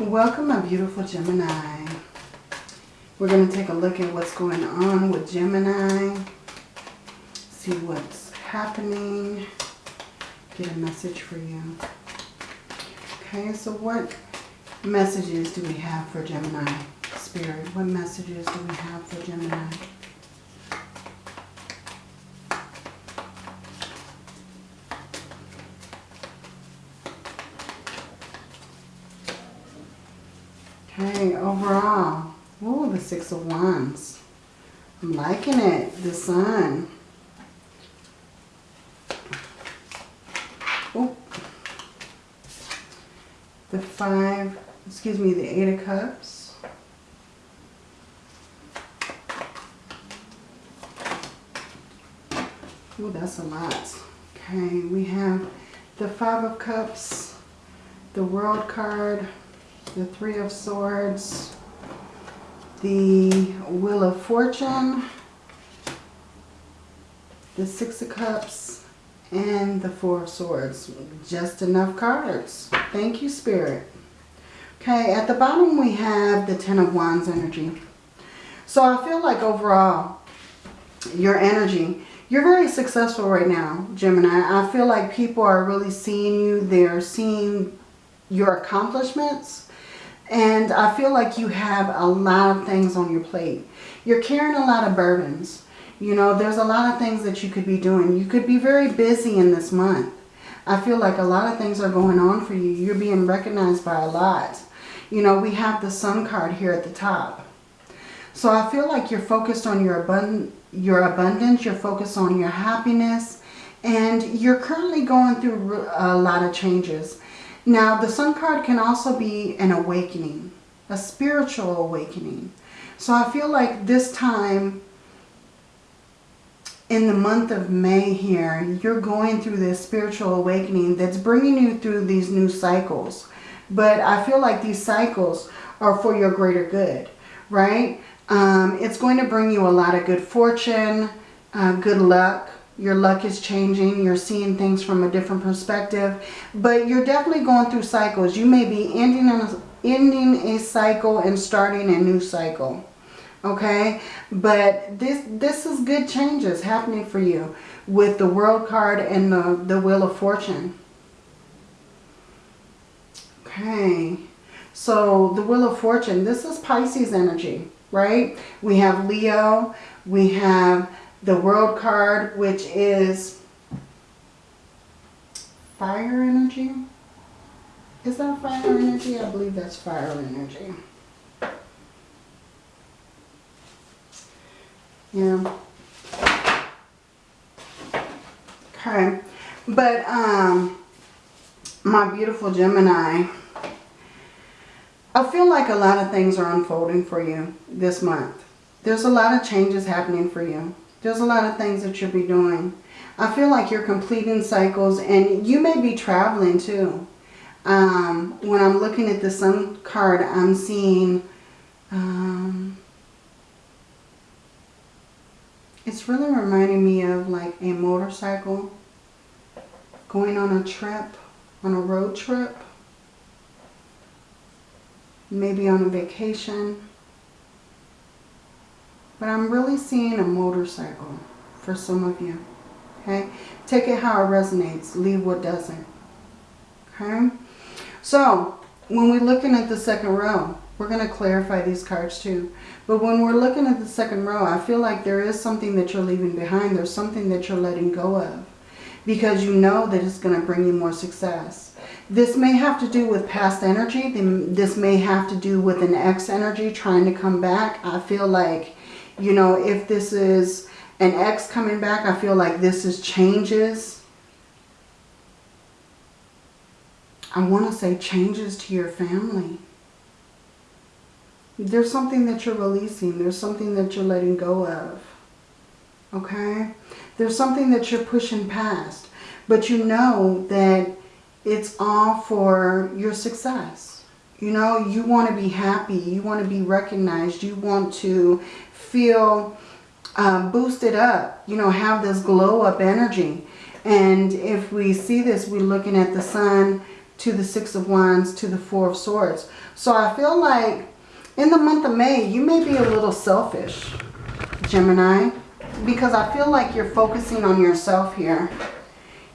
Welcome, my beautiful Gemini. We're going to take a look at what's going on with Gemini. See what's happening. Get a message for you. Okay, so what messages do we have for Gemini? Spirit, what messages do we have for Gemini? Okay, overall. Oh, the Six of Wands. I'm liking it. The Sun. Oh. The Five, excuse me, the Eight of Cups. Oh, that's a lot. Okay, we have the Five of Cups, the World card, the Three of Swords, the Wheel of Fortune, the Six of Cups, and the Four of Swords. Just enough cards. Thank you, Spirit. Okay, at the bottom we have the Ten of Wands energy. So I feel like overall, your energy, you're very successful right now, Gemini. I feel like people are really seeing you. They're seeing your accomplishments and I feel like you have a lot of things on your plate. You're carrying a lot of burdens. You know, there's a lot of things that you could be doing. You could be very busy in this month. I feel like a lot of things are going on for you. You're being recognized by a lot. You know, we have the sun card here at the top. So I feel like you're focused on your, abund your abundance. You're focused on your happiness. And you're currently going through a lot of changes. Now, the Sun card can also be an awakening, a spiritual awakening. So I feel like this time in the month of May here, you're going through this spiritual awakening that's bringing you through these new cycles. But I feel like these cycles are for your greater good, right? Um, it's going to bring you a lot of good fortune, uh, good luck, your luck is changing. You're seeing things from a different perspective. But you're definitely going through cycles. You may be ending a, ending a cycle and starting a new cycle. Okay? But this, this is good changes happening for you with the World card and the, the Wheel of Fortune. Okay. So the Wheel of Fortune, this is Pisces energy, right? We have Leo. We have the world card, which is fire energy. Is that fire energy? I believe that's fire energy. Yeah. Okay. But, um, my beautiful Gemini, I feel like a lot of things are unfolding for you this month. There's a lot of changes happening for you. There's a lot of things that you'll be doing. I feel like you're completing cycles and you may be traveling too. Um, when I'm looking at the sun card, I'm seeing... Um, it's really reminding me of like a motorcycle going on a trip, on a road trip. Maybe on a vacation. But I'm really seeing a motorcycle for some of you. Okay? Take it how it resonates. Leave what doesn't. Okay? So, when we're looking at the second row, we're going to clarify these cards too. But when we're looking at the second row, I feel like there is something that you're leaving behind. There's something that you're letting go of. Because you know that it's going to bring you more success. This may have to do with past energy. This may have to do with an ex energy trying to come back. I feel like you know, if this is an ex coming back, I feel like this is changes. I want to say changes to your family. There's something that you're releasing. There's something that you're letting go of. Okay? There's something that you're pushing past. But you know that it's all for your success. You know, you want to be happy. You want to be recognized. You want to feel um, boosted up, you know, have this glow up energy. And if we see this, we're looking at the sun, to the Six of Wands, to the Four of Swords. So I feel like in the month of May, you may be a little selfish, Gemini, because I feel like you're focusing on yourself here.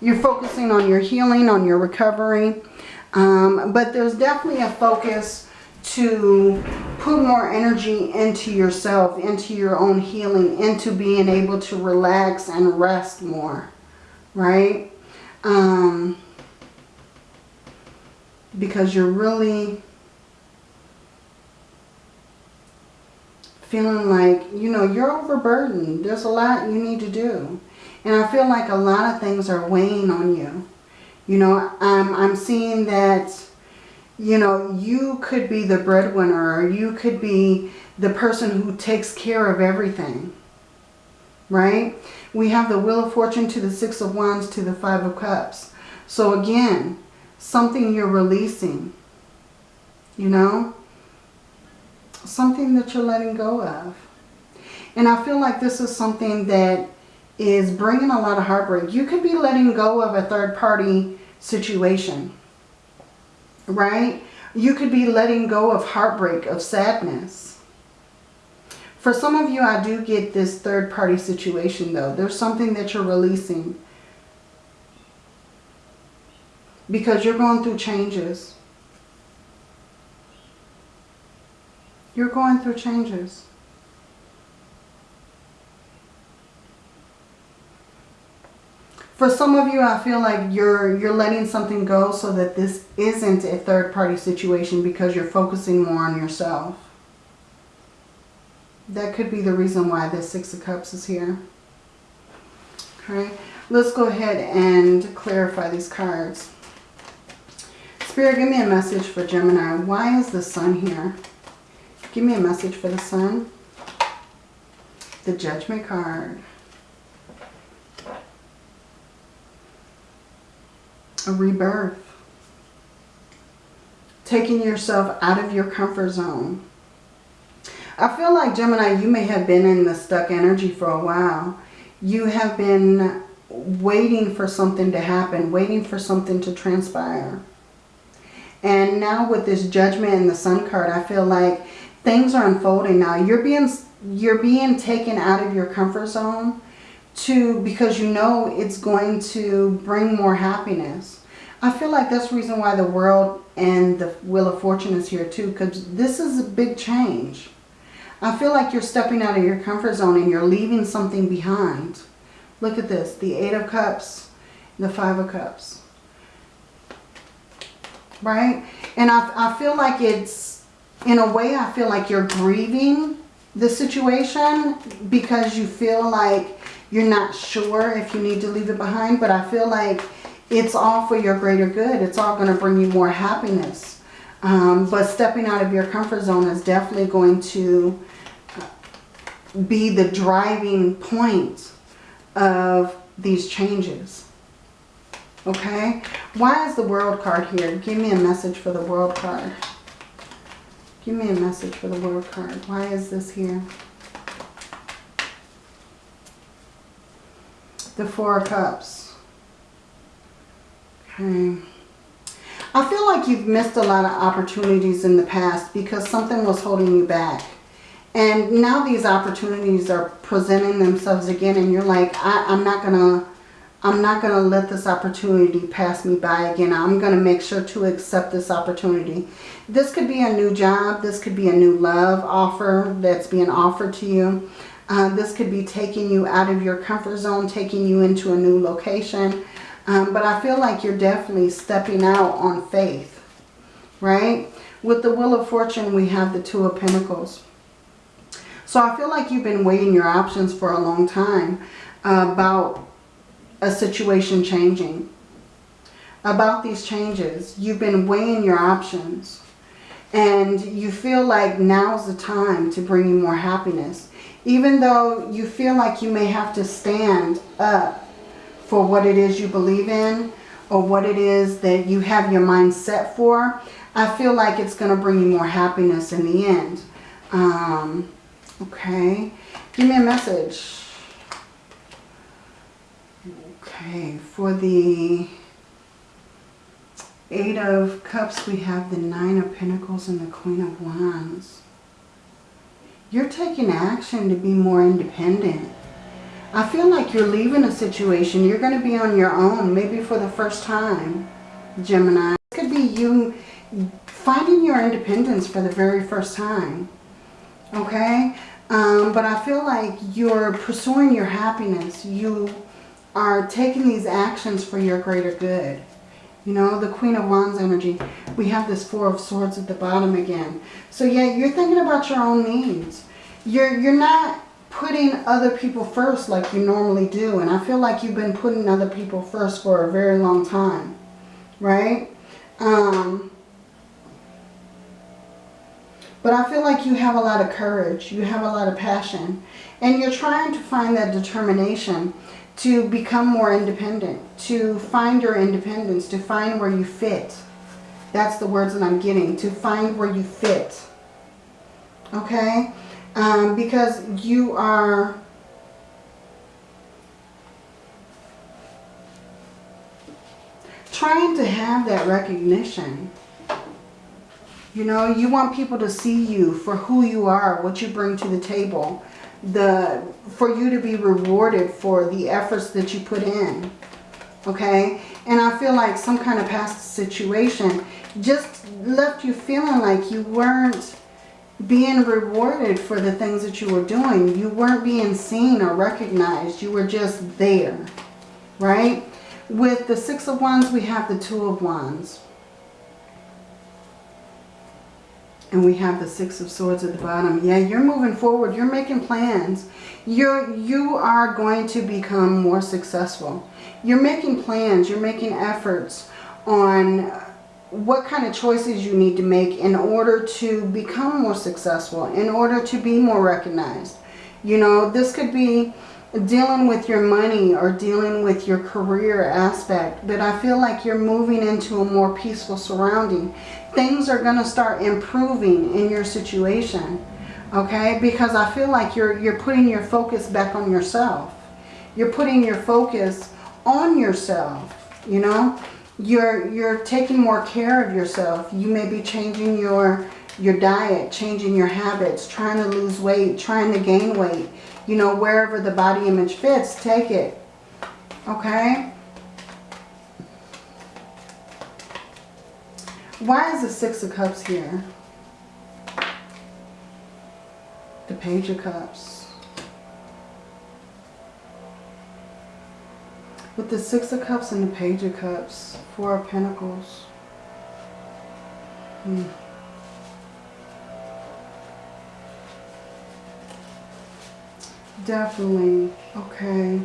You're focusing on your healing, on your recovery. Um, but there's definitely a focus to put more energy into yourself, into your own healing, into being able to relax and rest more, right? Um, because you're really feeling like, you know, you're overburdened. There's a lot you need to do. And I feel like a lot of things are weighing on you. You know, I'm, I'm seeing that, you know, you could be the breadwinner or you could be the person who takes care of everything. Right? We have the Wheel of Fortune to the Six of Wands to the Five of Cups. So again, something you're releasing. You know? Something that you're letting go of. And I feel like this is something that is bringing a lot of heartbreak. You could be letting go of a third party situation, right? You could be letting go of heartbreak, of sadness. For some of you, I do get this third party situation though. There's something that you're releasing because you're going through changes. You're going through changes. For some of you, I feel like you're you're letting something go so that this isn't a third party situation because you're focusing more on yourself. That could be the reason why this Six of Cups is here. Okay, let's go ahead and clarify these cards. Spirit, give me a message for Gemini. Why is the sun here? Give me a message for the sun. The Judgment card. A rebirth. Taking yourself out of your comfort zone. I feel like Gemini, you may have been in the stuck energy for a while. You have been waiting for something to happen, waiting for something to transpire. And now with this judgment and the sun card, I feel like things are unfolding now. You're being you're being taken out of your comfort zone to because you know it's going to bring more happiness. I feel like that's the reason why the world and the Wheel of Fortune is here too because this is a big change. I feel like you're stepping out of your comfort zone and you're leaving something behind. Look at this. The Eight of Cups, the Five of Cups. Right? And I, I feel like it's, in a way, I feel like you're grieving the situation because you feel like you're not sure if you need to leave it behind. But I feel like it's all for your greater good. It's all going to bring you more happiness. Um, but stepping out of your comfort zone is definitely going to be the driving point of these changes. Okay? Why is the world card here? Give me a message for the world card. Give me a message for the world card. Why is this here? The Four of Cups. Okay. I feel like you've missed a lot of opportunities in the past because something was holding you back. And now these opportunities are presenting themselves again and you're like, I, I'm not going to I'm not going to let this opportunity pass me by again. I'm going to make sure to accept this opportunity. This could be a new job. This could be a new love offer that's being offered to you. Uh, this could be taking you out of your comfort zone, taking you into a new location. Um, but I feel like you're definitely stepping out on faith, right? With the Wheel of Fortune, we have the Two of Pentacles. So I feel like you've been weighing your options for a long time about a situation changing. About these changes. You've been weighing your options. And you feel like now's the time to bring you more happiness. Even though you feel like you may have to stand up for what it is you believe in or what it is that you have your mind set for, I feel like it's going to bring you more happiness in the end. Um, Okay. Give me a message. Okay. For the Eight of Cups, we have the Nine of Pentacles and the Queen of Wands. You're taking action to be more independent. I feel like you're leaving a situation. You're going to be on your own, maybe for the first time, Gemini. It could be you finding your independence for the very first time. Okay? Um, but I feel like you're pursuing your happiness. You are taking these actions for your greater good. You know, the Queen of Wands energy. We have this Four of Swords at the bottom again. So yeah, you're thinking about your own needs. You're, you're not putting other people first like you normally do. And I feel like you've been putting other people first for a very long time. Right? Um, but I feel like you have a lot of courage. You have a lot of passion. And you're trying to find that determination to become more independent. To find your independence. To find where you fit. That's the words that I'm getting. To find where you fit. Okay? Um, because you are... trying to have that recognition you know, you want people to see you for who you are, what you bring to the table. The For you to be rewarded for the efforts that you put in. Okay? And I feel like some kind of past situation just left you feeling like you weren't being rewarded for the things that you were doing. You weren't being seen or recognized. You were just there. Right? With the Six of Wands, we have the Two of Wands. And we have the Six of Swords at the bottom. Yeah, you're moving forward. You're making plans. You're, you are going to become more successful. You're making plans. You're making efforts on what kind of choices you need to make in order to become more successful, in order to be more recognized. You know, this could be dealing with your money or dealing with your career aspect. But I feel like you're moving into a more peaceful surrounding. Things are going to start improving in your situation. Okay? Because I feel like you're, you're putting your focus back on yourself. You're putting your focus on yourself. You know? You're, you're taking more care of yourself. You may be changing your, your diet, changing your habits, trying to lose weight, trying to gain weight you know, wherever the body image fits, take it. Okay? Why is the Six of Cups here? The Page of Cups. With the Six of Cups and the Page of Cups, Four of Pentacles. Hmm. Definitely. Okay.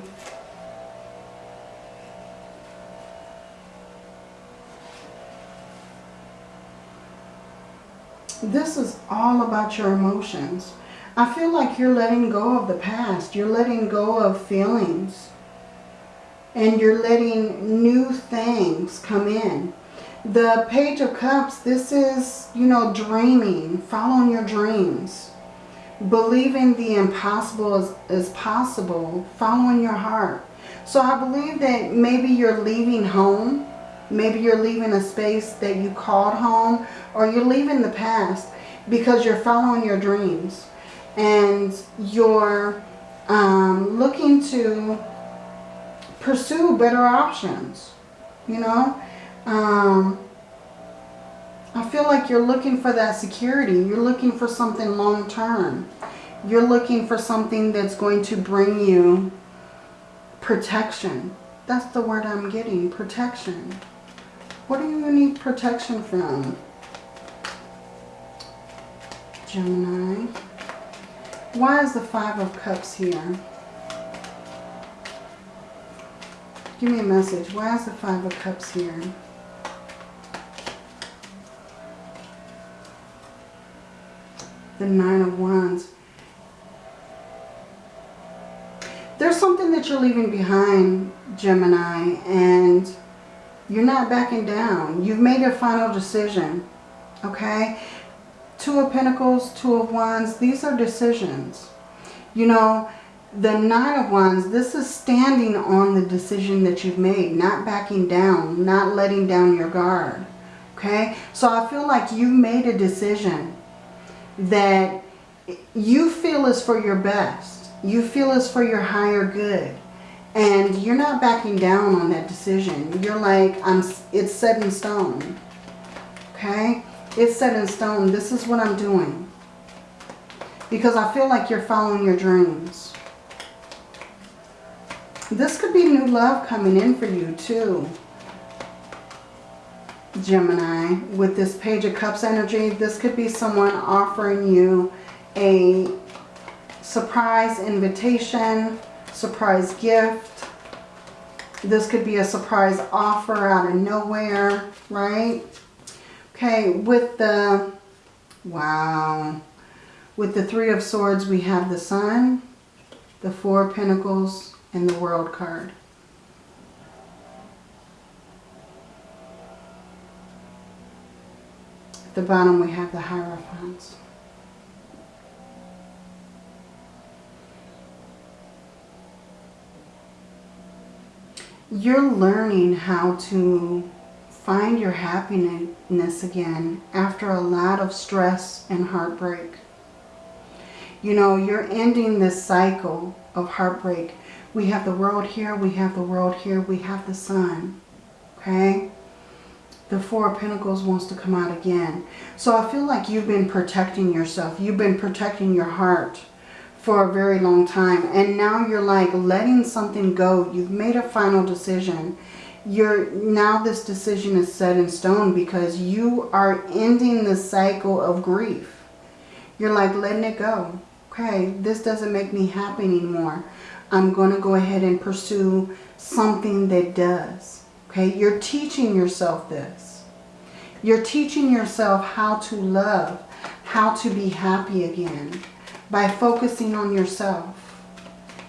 This is all about your emotions. I feel like you're letting go of the past. You're letting go of feelings. And you're letting new things come in. The Page of Cups, this is, you know, dreaming, following your dreams believing the impossible is, is possible, following your heart. So I believe that maybe you're leaving home. Maybe you're leaving a space that you called home. Or you're leaving the past because you're following your dreams. And you're um, looking to pursue better options. You know? Um, I feel like you're looking for that security. You're looking for something long term. You're looking for something that's going to bring you protection. That's the word I'm getting, protection. What do you need protection from? Gemini. Why is the Five of Cups here? Give me a message. Why is the Five of Cups here? the Nine of Wands. There's something that you're leaving behind, Gemini, and you're not backing down. You've made a final decision, okay? Two of Pentacles, Two of Wands, these are decisions. You know, the Nine of Wands, this is standing on the decision that you've made, not backing down, not letting down your guard. Okay? So I feel like you made a decision that you feel is for your best. You feel is for your higher good. And you're not backing down on that decision. You're like, I'm. it's set in stone. Okay? It's set in stone. This is what I'm doing. Because I feel like you're following your dreams. This could be new love coming in for you too. Gemini, with this Page of Cups energy, this could be someone offering you a surprise invitation, surprise gift. This could be a surprise offer out of nowhere, right? Okay, with the, wow, with the Three of Swords, we have the Sun, the Four Pentacles, and the World card. At the bottom, we have the Hierophants. You're learning how to find your happiness again after a lot of stress and heartbreak. You know, you're ending this cycle of heartbreak. We have the world here, we have the world here, we have the sun. Okay? The Four of Pentacles wants to come out again. So I feel like you've been protecting yourself. You've been protecting your heart for a very long time. And now you're like letting something go. You've made a final decision you're now this decision is set in stone because you are ending the cycle of grief. You're like letting it go. Okay, this doesn't make me happy anymore. I'm going to go ahead and pursue something that does. Okay, you're teaching yourself this. You're teaching yourself how to love, how to be happy again by focusing on yourself.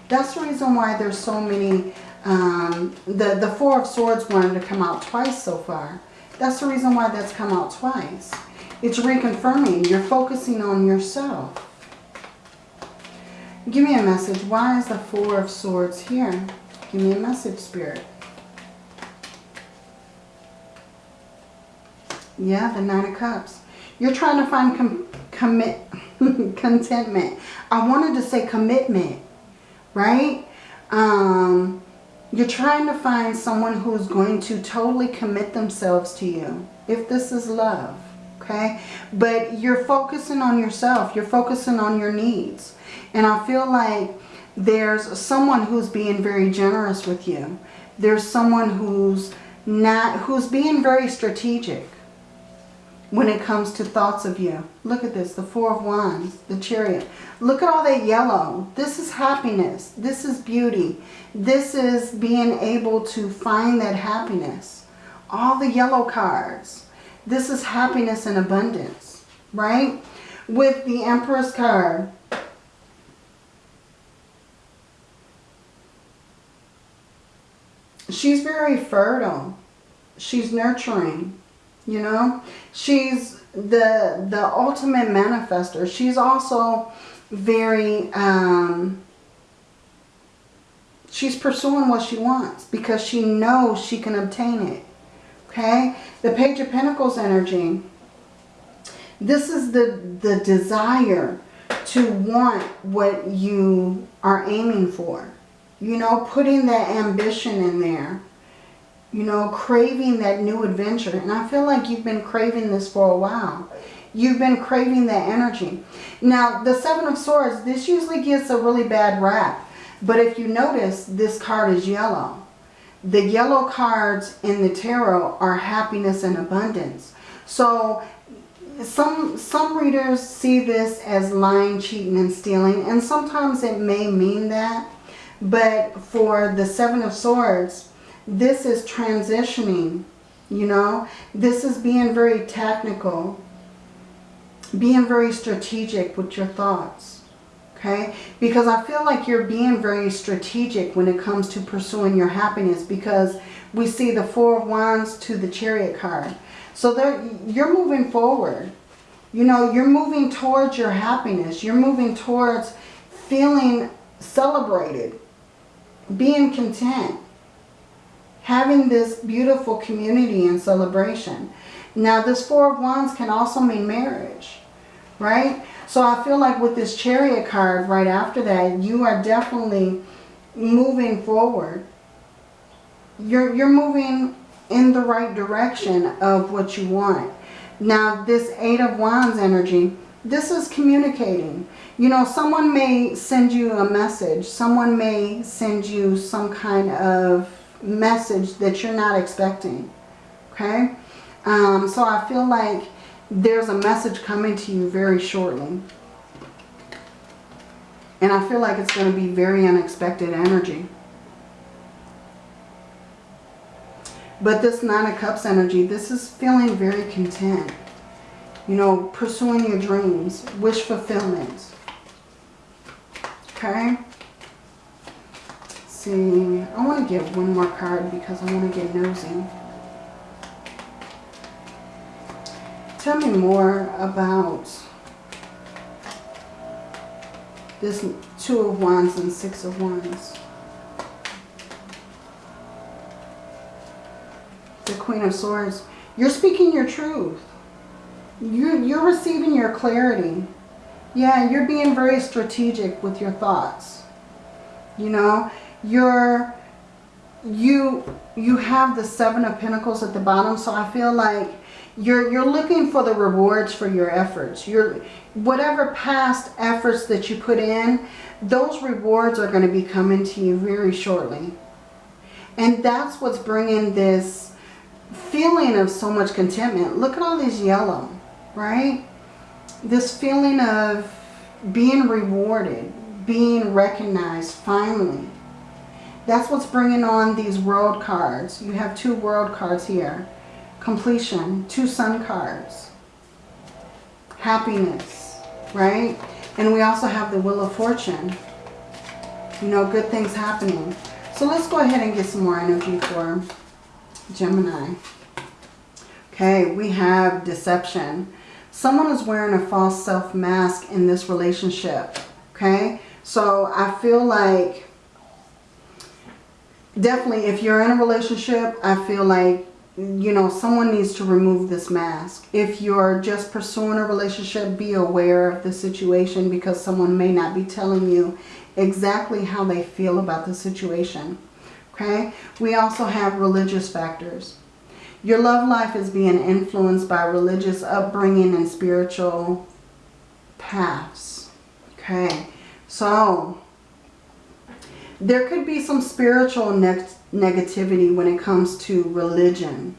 That's the reason why there's so many um, the, the Four of Swords wanted to come out twice so far. That's the reason why that's come out twice. It's reconfirming. You're focusing on yourself. Give me a message. Why is the Four of Swords here? Give me a message, Spirit. Yeah, the Nine of Cups. You're trying to find com commit contentment. I wanted to say commitment, right? Um, you're trying to find someone who's going to totally commit themselves to you. If this is love, okay? But you're focusing on yourself. You're focusing on your needs. And I feel like there's someone who's being very generous with you. There's someone who's not, who's being very strategic when it comes to thoughts of you. Look at this, the Four of Wands, the Chariot. Look at all that yellow. This is happiness. This is beauty. This is being able to find that happiness. All the yellow cards. This is happiness and abundance, right? With the Empress card, she's very fertile. She's nurturing you know? She's the the ultimate manifester. She's also very um she's pursuing what she wants because she knows she can obtain it okay? The page of pentacles energy this is the the desire to want what you are aiming for you know putting that ambition in there you know, craving that new adventure. And I feel like you've been craving this for a while. You've been craving that energy. Now, the Seven of Swords, this usually gets a really bad rap. But if you notice, this card is yellow. The yellow cards in the tarot are happiness and abundance. So some some readers see this as lying, cheating, and stealing. And sometimes it may mean that. But for the Seven of Swords, this is transitioning, you know. This is being very technical, being very strategic with your thoughts, okay? Because I feel like you're being very strategic when it comes to pursuing your happiness because we see the Four of Wands to the Chariot card. So you're moving forward. You know, you're moving towards your happiness. You're moving towards feeling celebrated, being content having this beautiful community and celebration. Now this Four of Wands can also mean marriage, right? So I feel like with this Chariot card right after that, you are definitely moving forward. You're, you're moving in the right direction of what you want. Now this Eight of Wands energy, this is communicating. You know, someone may send you a message. Someone may send you some kind of message that you're not expecting. Okay? Um, so I feel like there's a message coming to you very shortly. And I feel like it's going to be very unexpected energy. But this Nine of Cups energy, this is feeling very content. You know, pursuing your dreams, wish fulfillment. Okay? Let's see, I want to get one more card because I want to get nosy. Tell me more about this Two of Wands and Six of Wands. The Queen of Swords. You're speaking your truth. You're, you're receiving your clarity. Yeah, you're being very strategic with your thoughts. You know, you're, you, you have the Seven of Pentacles at the bottom. So I feel like you're, you're looking for the rewards for your efforts. You're, whatever past efforts that you put in, those rewards are going to be coming to you very shortly. And that's what's bringing this feeling of so much contentment. Look at all these yellow, right? This feeling of being rewarded, being recognized finally. That's what's bringing on these world cards. You have two world cards here completion, two sun cards, happiness, right? And we also have the Wheel of Fortune, you know, good things happening. So let's go ahead and get some more energy for Gemini. Okay, we have deception. Someone is wearing a false self mask in this relationship. Okay, so I feel like definitely if you're in a relationship, I feel like you know, someone needs to remove this mask. If you're just pursuing a relationship, be aware of the situation because someone may not be telling you exactly how they feel about the situation. Okay? We also have religious factors. Your love life is being influenced by religious upbringing and spiritual paths. Okay? So, there could be some spiritual next negativity when it comes to religion.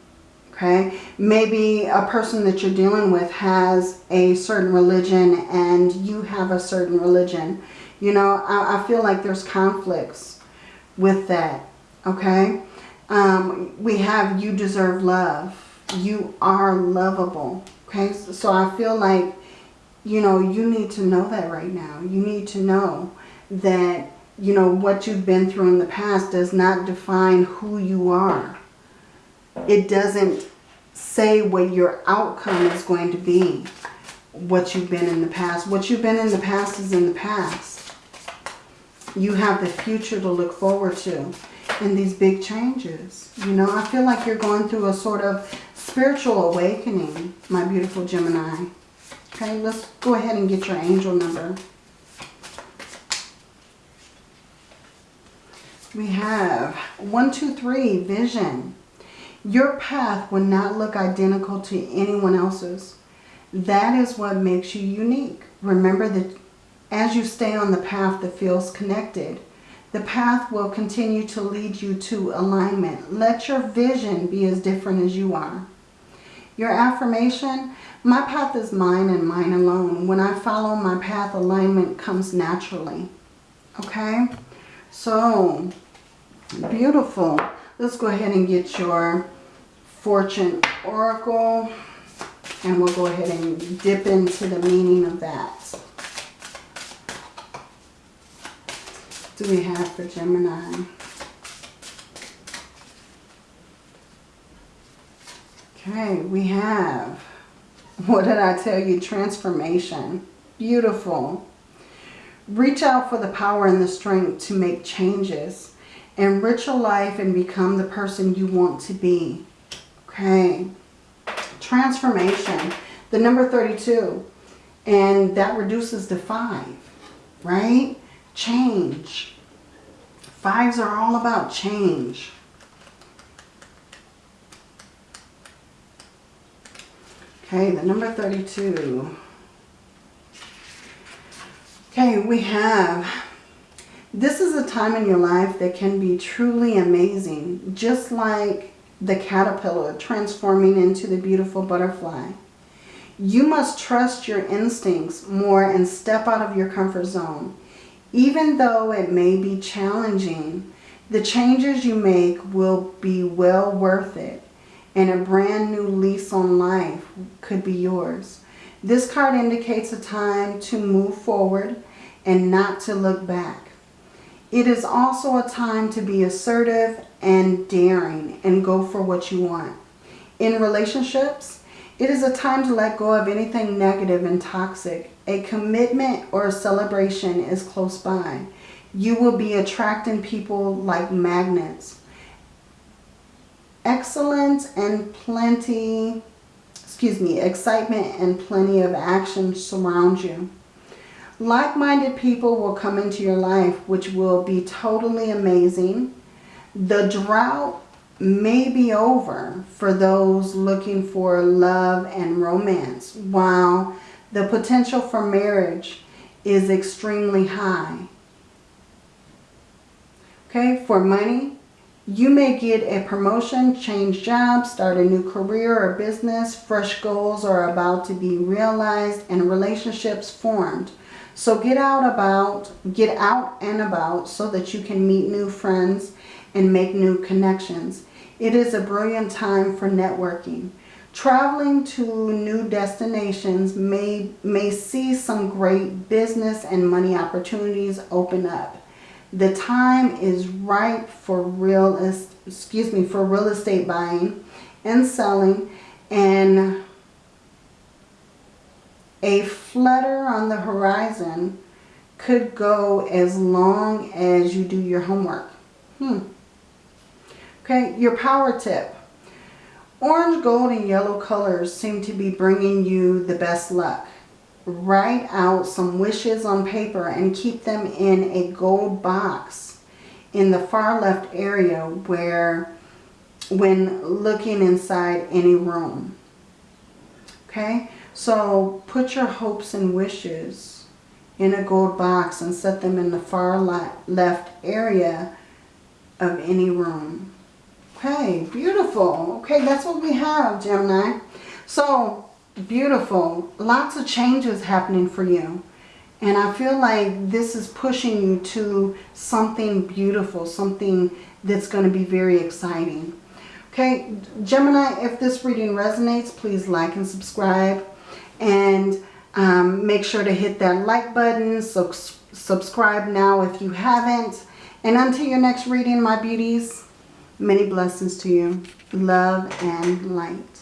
Okay, maybe a person that you're dealing with has a certain religion and you have a certain religion. You know, I, I feel like there's conflicts with that. Okay, um, we have you deserve love. You are lovable. Okay, so I feel like, you know, you need to know that right now. You need to know that you know, what you've been through in the past does not define who you are. It doesn't say what your outcome is going to be, what you've been in the past. What you've been in the past is in the past. You have the future to look forward to and these big changes. You know, I feel like you're going through a sort of spiritual awakening, my beautiful Gemini. Okay, let's go ahead and get your angel number. We have one, two, three, vision. Your path will not look identical to anyone else's. That is what makes you unique. Remember that as you stay on the path that feels connected, the path will continue to lead you to alignment. Let your vision be as different as you are. Your affirmation, my path is mine and mine alone. When I follow my path, alignment comes naturally. Okay? So, beautiful. Let's go ahead and get your fortune oracle. And we'll go ahead and dip into the meaning of that. Do we have for Gemini? Okay, we have, what did I tell you? Transformation. Beautiful. Reach out for the power and the strength to make changes. Enrich your life and become the person you want to be. Okay. transformation. The number 32. And that reduces to 5, right? Change. Fives are all about change. Okay, the number 32. Okay, we have, this is a time in your life that can be truly amazing. Just like the caterpillar transforming into the beautiful butterfly. You must trust your instincts more and step out of your comfort zone. Even though it may be challenging, the changes you make will be well worth it and a brand new lease on life could be yours. This card indicates a time to move forward and not to look back. It is also a time to be assertive and daring and go for what you want. In relationships, it is a time to let go of anything negative and toxic. A commitment or a celebration is close by. You will be attracting people like magnets excellence and plenty, excuse me, excitement and plenty of action surround you. Like-minded people will come into your life, which will be totally amazing. The drought may be over for those looking for love and romance, while the potential for marriage is extremely high. Okay, for money, you may get a promotion, change jobs, start a new career or business. Fresh goals are about to be realized and relationships formed. So get out about, get out and about so that you can meet new friends and make new connections. It is a brilliant time for networking. Traveling to new destinations may, may see some great business and money opportunities open up. The time is right for real, excuse me, for real estate buying and selling and a flutter on the horizon could go as long as you do your homework. Hmm. Okay, your power tip. Orange, gold, and yellow colors seem to be bringing you the best luck write out some wishes on paper and keep them in a gold box in the far left area where when looking inside any room. Okay, so put your hopes and wishes in a gold box and set them in the far left area of any room. Okay, beautiful. Okay, that's what we have, Gemini. So beautiful. Lots of changes happening for you. And I feel like this is pushing you to something beautiful, something that's going to be very exciting. Okay, Gemini, if this reading resonates, please like and subscribe. And um, make sure to hit that like button. So subscribe now if you haven't. And until your next reading, my beauties, many blessings to you. Love and light.